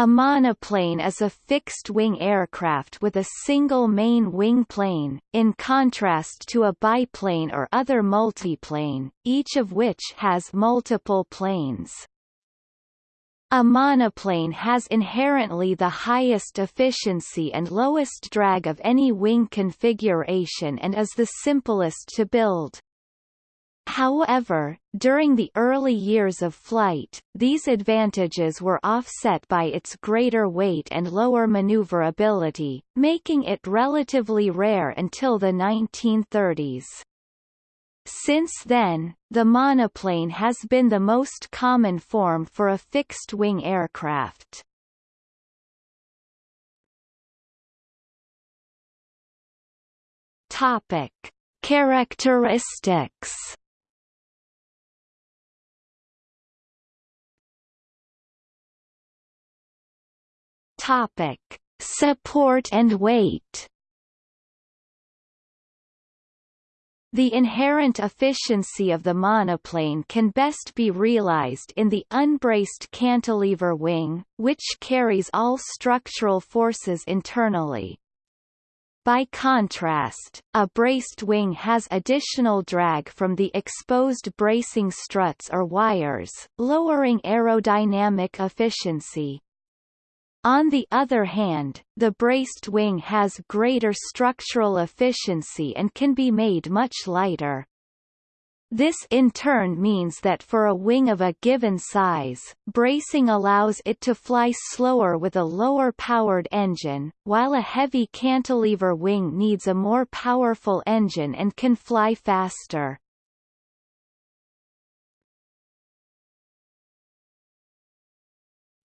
A monoplane is a fixed-wing aircraft with a single main wing plane, in contrast to a biplane or other multiplane, each of which has multiple planes. A monoplane has inherently the highest efficiency and lowest drag of any wing configuration and is the simplest to build. However, during the early years of flight, these advantages were offset by its greater weight and lower maneuverability, making it relatively rare until the 1930s. Since then, the monoplane has been the most common form for a fixed-wing aircraft. Topic: Characteristics Topic: Support and weight. The inherent efficiency of the monoplane can best be realized in the unbraced cantilever wing, which carries all structural forces internally. By contrast, a braced wing has additional drag from the exposed bracing struts or wires, lowering aerodynamic efficiency. On the other hand, the braced wing has greater structural efficiency and can be made much lighter. This in turn means that for a wing of a given size, bracing allows it to fly slower with a lower-powered engine, while a heavy cantilever wing needs a more powerful engine and can fly faster.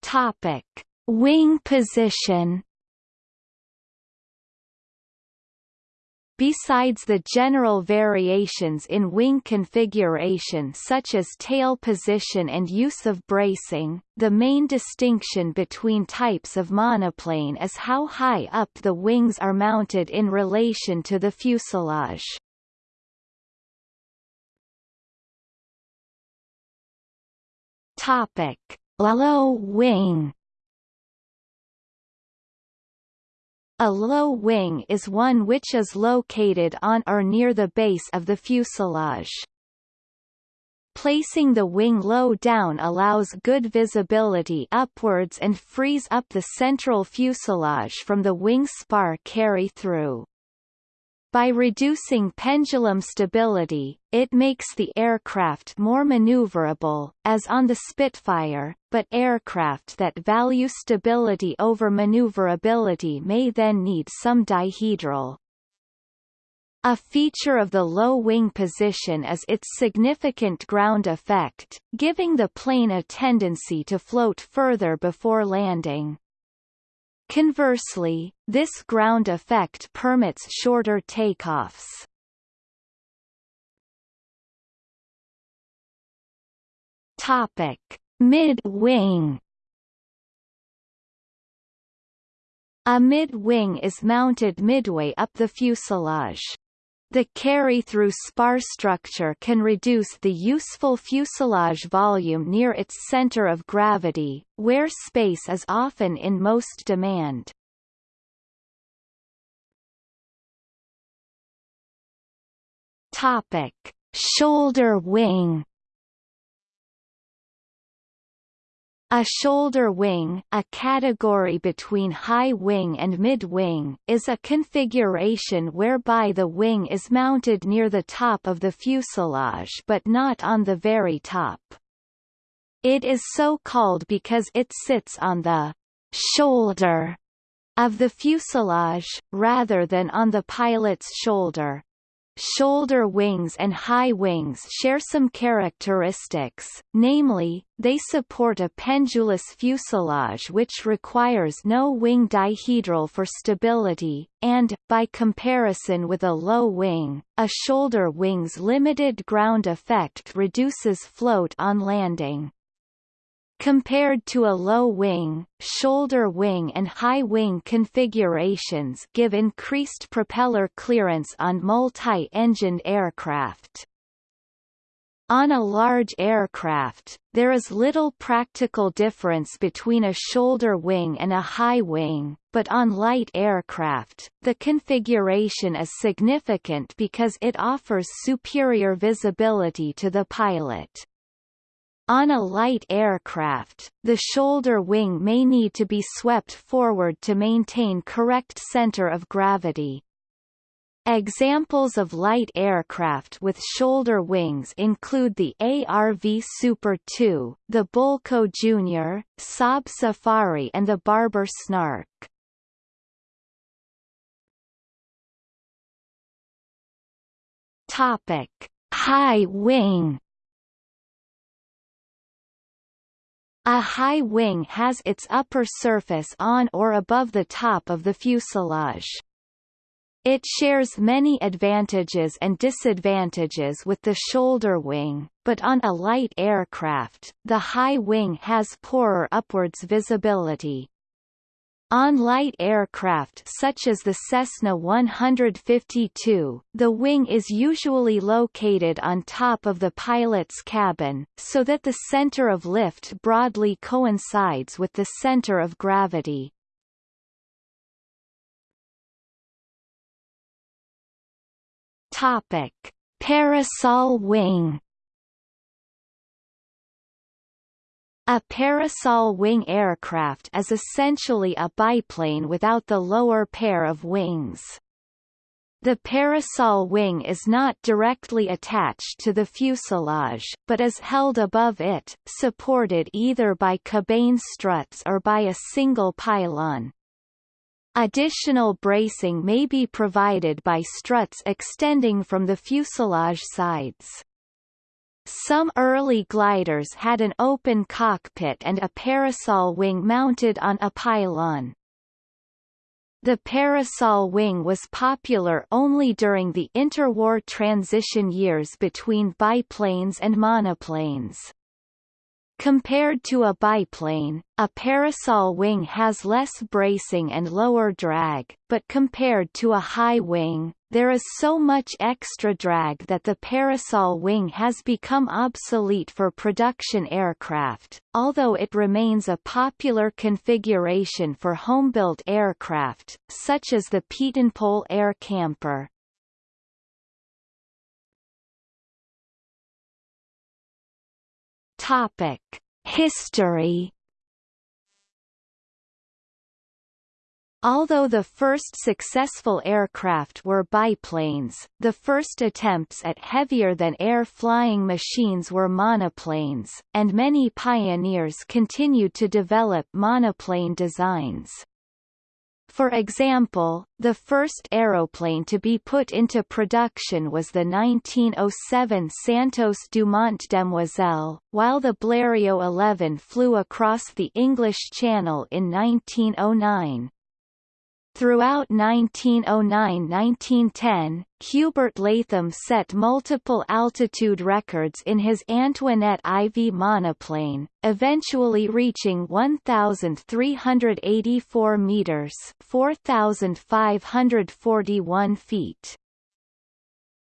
Topic. Wing position Besides the general variations in wing configuration such as tail position and use of bracing, the main distinction between types of monoplane is how high up the wings are mounted in relation to the fuselage. Topic: Low wing A low wing is one which is located on or near the base of the fuselage. Placing the wing low down allows good visibility upwards and frees up the central fuselage from the wing spar carry-through. By reducing pendulum stability, it makes the aircraft more maneuverable, as on the Spitfire, but aircraft that value stability over maneuverability may then need some dihedral. A feature of the low wing position is its significant ground effect, giving the plane a tendency to float further before landing. Conversely, this ground effect permits shorter takeoffs. Topic: Mid-wing. A mid-wing is mounted midway up the fuselage. The carry-through spar structure can reduce the useful fuselage volume near its center of gravity, where space is often in most demand. Topic: Shoulder wing. A shoulder wing, a category between high wing and mid-wing, is a configuration whereby the wing is mounted near the top of the fuselage but not on the very top. It is so called because it sits on the shoulder of the fuselage, rather than on the pilot's shoulder. Shoulder wings and high wings share some characteristics, namely, they support a pendulous fuselage which requires no wing dihedral for stability, and, by comparison with a low wing, a shoulder wing's limited ground effect reduces float on landing. Compared to a low wing, shoulder wing and high wing configurations give increased propeller clearance on multi-engined aircraft. On a large aircraft, there is little practical difference between a shoulder wing and a high wing, but on light aircraft, the configuration is significant because it offers superior visibility to the pilot. On a light aircraft, the shoulder wing may need to be swept forward to maintain correct center of gravity. Examples of light aircraft with shoulder wings include the ARV Super 2, the Bölkow Jr., Saab Safari and the Barber Snark. Topic: High wing A high wing has its upper surface on or above the top of the fuselage. It shares many advantages and disadvantages with the shoulder wing, but on a light aircraft, the high wing has poorer upwards visibility. On light aircraft such as the Cessna 152, the wing is usually located on top of the pilot's cabin, so that the center of lift broadly coincides with the center of gravity. Topic: Parasol wing A parasol wing aircraft is essentially a biplane without the lower pair of wings. The parasol wing is not directly attached to the fuselage, but is held above it, supported either by cabane struts or by a single pylon. Additional bracing may be provided by struts extending from the fuselage sides. Some early gliders had an open cockpit and a parasol wing mounted on a pylon. The parasol wing was popular only during the interwar transition years between biplanes and monoplanes. Compared to a biplane, a parasol wing has less bracing and lower drag, but compared to a high wing, there is so much extra drag that the parasol wing has become obsolete for production aircraft, although it remains a popular configuration for home-built aircraft, such as the Pietenpol Air Camper. Topic: History. Although the first successful aircraft were biplanes, the first attempts at heavier-than-air flying machines were monoplanes, and many pioneers continued to develop monoplane designs. For example, the first aeroplane to be put into production was the 1907 Santos Dumont Demoiselle, while the Blériot 11 flew across the English Channel in 1909. Throughout 1909–1910, Hubert Latham set multiple altitude records in his Antoinette IV monoplane, eventually reaching 1,384 meters (4,541 feet).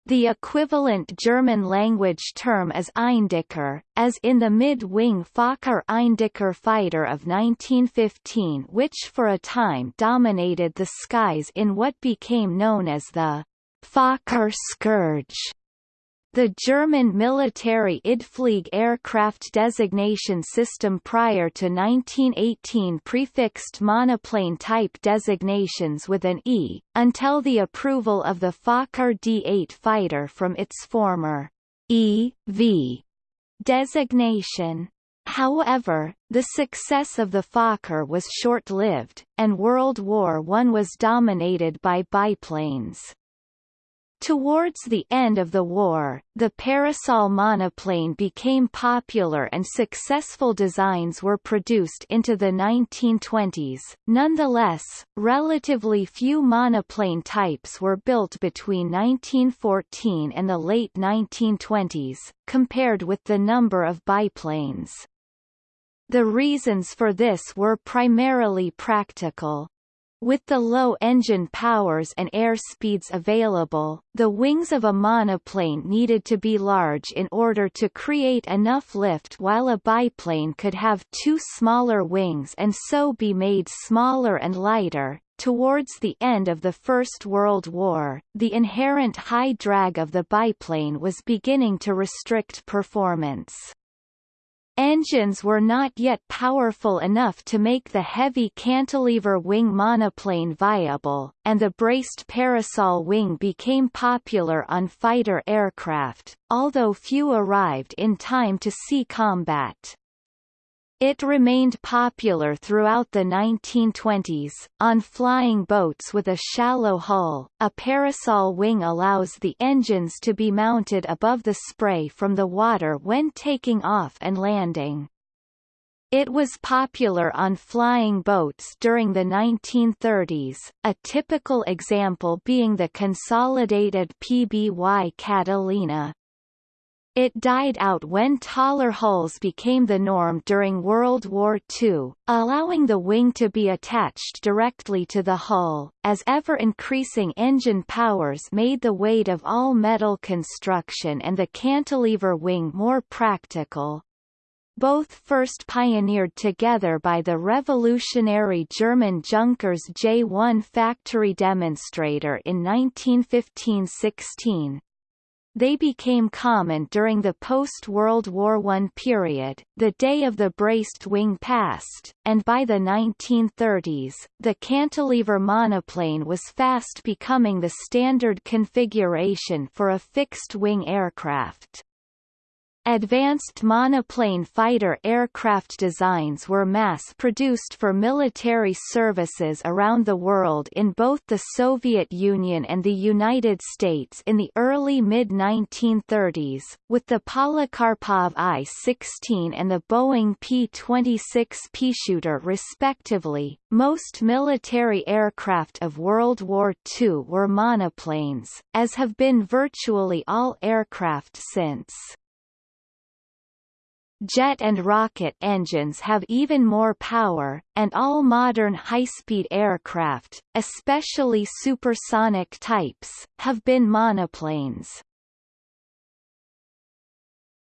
The equivalent German-language term is Eindecker, as in the mid-wing Fokker Eindecker fighter of 1915 which for a time dominated the skies in what became known as the Fokker Scourge. The German military IDFLIEG aircraft designation system prior to 1918 prefixed monoplane type designations with an E, until the approval of the Fokker D-8 fighter from its former E.V. designation. However, the success of the Fokker was short-lived, and World War I was dominated by biplanes. Towards the end of the war, the parasol monoplane became popular and successful designs were produced into the 1920s. Nonetheless, relatively few monoplane types were built between 1914 and the late 1920s, compared with the number of biplanes. The reasons for this were primarily practical. With the low engine powers and air speeds available, the wings of a monoplane needed to be large in order to create enough lift while a biplane could have two smaller wings and so be made smaller and lighter. Towards the end of the First World War, the inherent high drag of the biplane was beginning to restrict performance. Engines were not yet powerful enough to make the heavy cantilever wing monoplane viable, and the braced parasol wing became popular on fighter aircraft, although few arrived in time to see combat. It remained popular throughout the 1920s. On flying boats with a shallow hull, a parasol wing allows the engines to be mounted above the spray from the water when taking off and landing. It was popular on flying boats during the 1930s, a typical example being the consolidated PBY Catalina, it died out when taller hulls became the norm during World War II, allowing the wing to be attached directly to the hull, as ever-increasing engine powers made the weight of all-metal construction and the cantilever wing more practical. Both first pioneered together by the revolutionary German Junkers J-1 factory demonstrator in 1915–16, they became common during the post-World War I period, the day of the braced wing passed, and by the 1930s, the cantilever monoplane was fast becoming the standard configuration for a fixed-wing aircraft. Advanced monoplane fighter aircraft designs were mass-produced for military services around the world in both the Soviet Union and the United States in the early mid-1930s, with the Polikarpov I-16 and the Boeing P-26 Peashooter respectively. Most military aircraft of World War II were monoplanes, as have been virtually all aircraft since. Jet and rocket engines have even more power, and all modern high-speed aircraft, especially supersonic types, have been monoplanes.